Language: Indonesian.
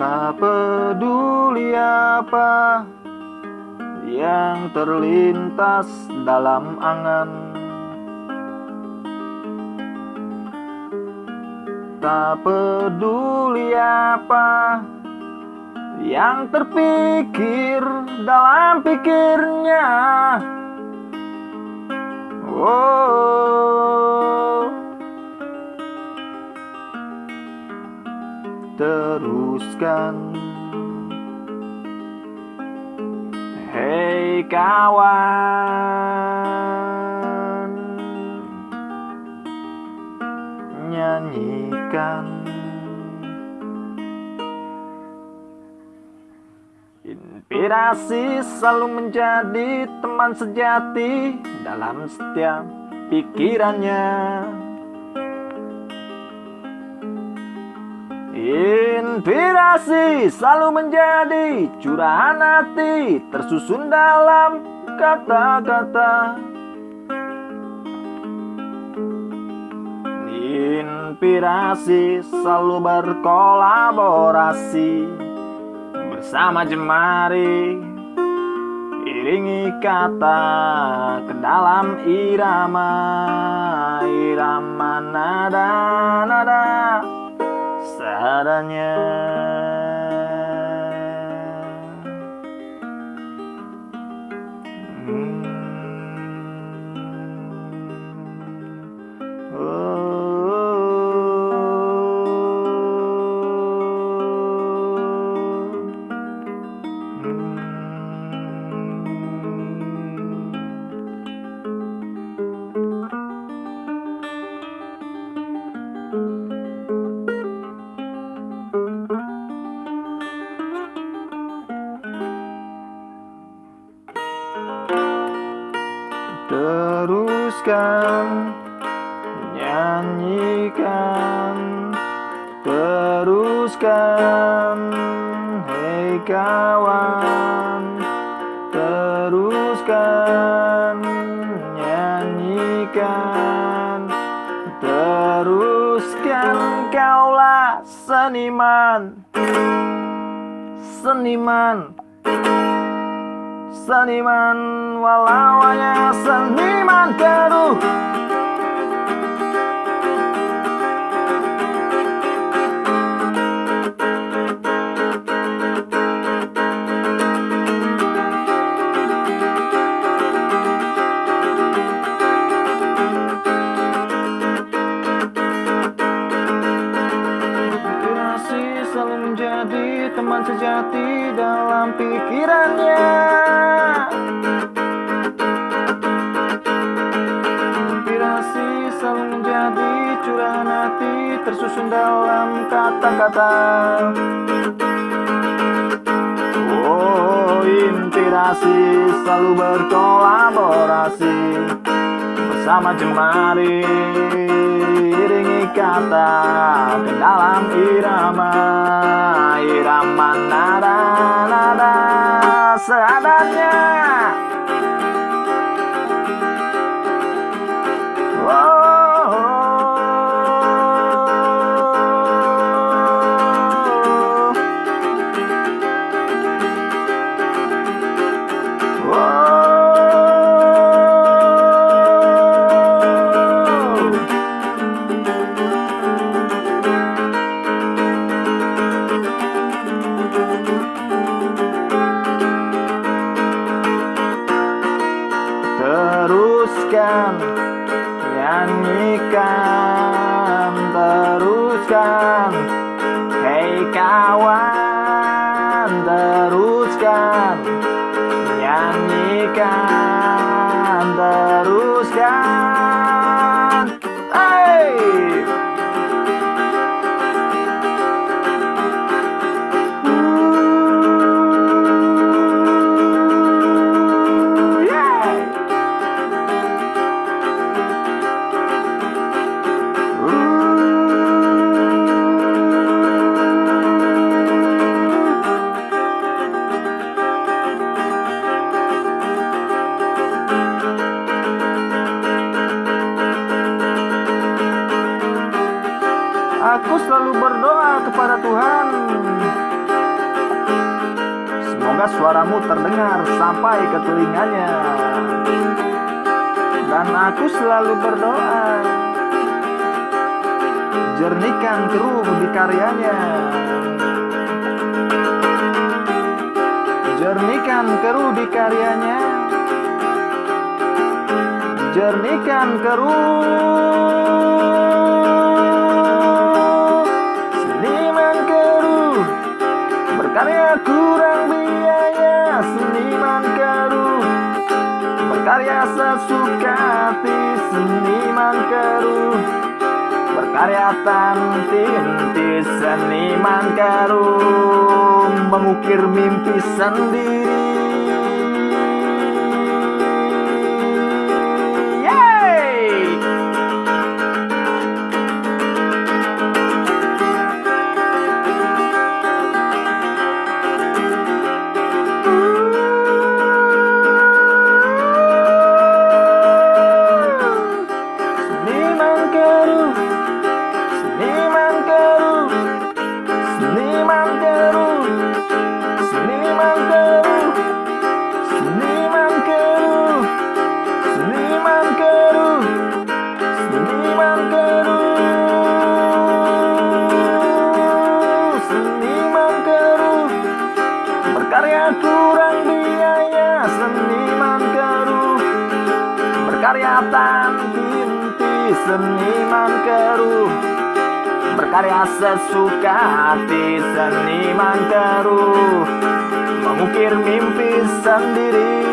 Tak peduli apa yang terlintas dalam angan. Tak peduli apa yang terpikir dalam pikirnya. Oh Teruskan Hei kawan Nyanyikan. Inspirasi selalu menjadi teman sejati dalam setiap pikirannya Inspirasi selalu menjadi curahan hati tersusun dalam kata-kata. Inspirasi selalu berkolaborasi bersama jemari Iringi kata ke dalam irama Irama nada-nada seadanya Teruskan Nyanyikan Teruskan Hei kawan. Teruskan Nyanyikan Teruskan Kaulah seniman. Seniman Seniman walau hanya seniman keruh sejati dalam pikirannya. Inspirasi selalu menjadi curahan hati tersusun dalam kata-kata. Oh inspirasi selalu berkolaborasi Bersama jemari kata dalam irama Irama nada-nada seadanya. Oh, Teruskan Hei kawan aku selalu berdoa kepada Tuhan. Semoga suaramu terdengar sampai ke telinganya. Dan aku selalu berdoa. Jernihkan keruh di karyanya. Jernihkan keruh di karyanya. Jernihkan keruh Berkarya sesuka hati Seniman keruh Berkarya tanti-inti Seniman keruh Mengukir mimpi sendiri Berkarya tanti-inti Seniman keruh. Berkarya sesuka hati Seniman keruh. Mengukir mimpi sendiri